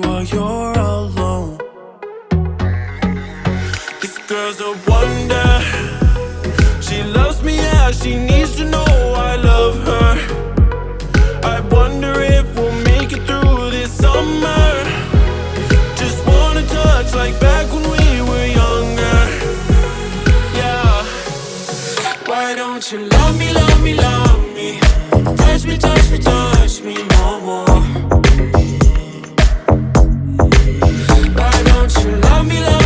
while you're alone. This girl's a wonder. She loves me, yeah, she needs to know I love her. I wonder if we'll make it through this summer. Just wanna touch like back when we were younger. Yeah. Why don't you love me, love me, love me? Touch me, touch me, touch me no more. You love me, love me, love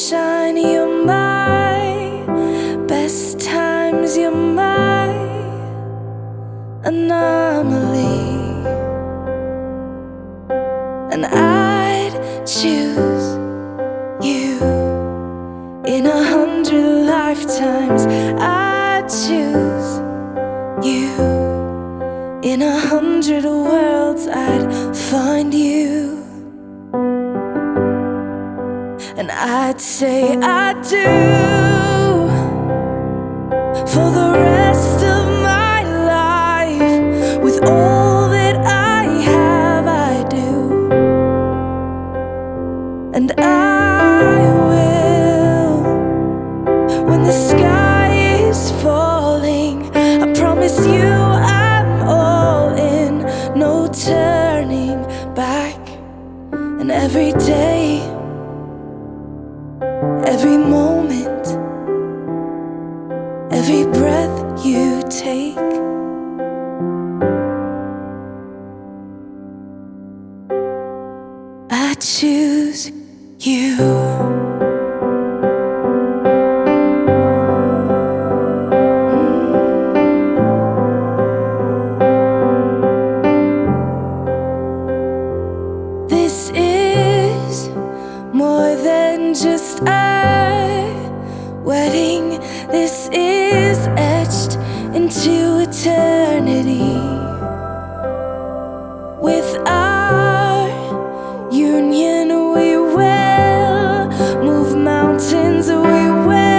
sunshine. You're my best times. You're my anomaly. And I'd choose you in a hundred lifetimes. I'd choose you in a hundred worlds. I'd find you. I'd say I do for the rest of my life with all that I have. I do, and I will when the sky is falling. I promise you I choose you. This is more than just a eternity. With our union, we will move mountains. We will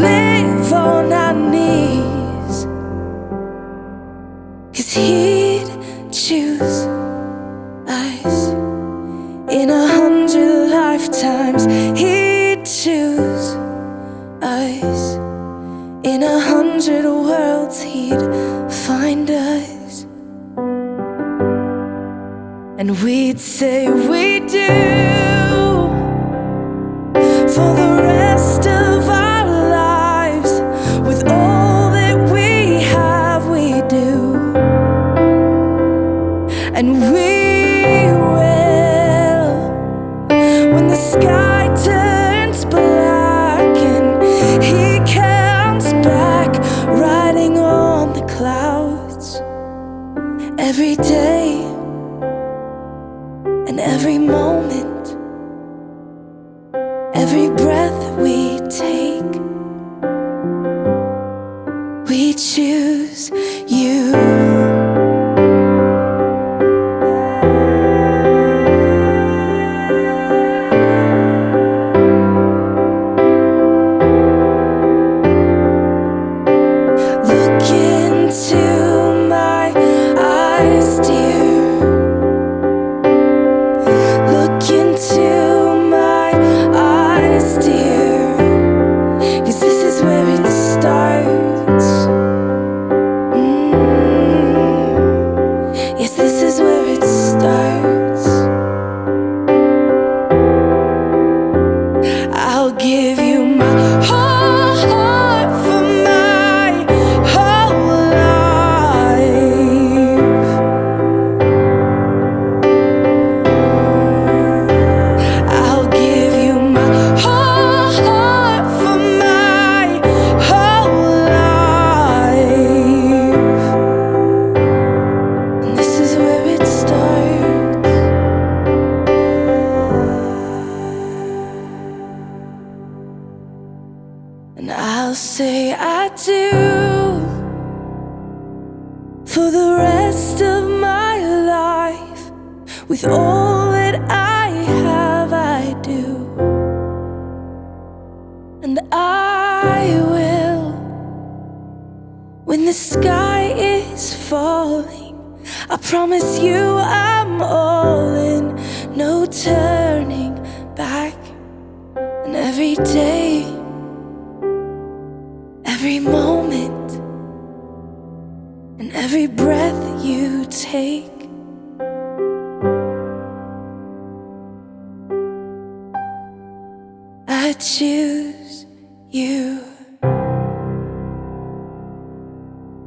live on our knees. Cause he'd choose clouds every day and every moment, every breath we take. We choose for the rest of my life with all that I have. I do, and I will when the sky is falling. I promise you I'm all in, no turning back. And every day,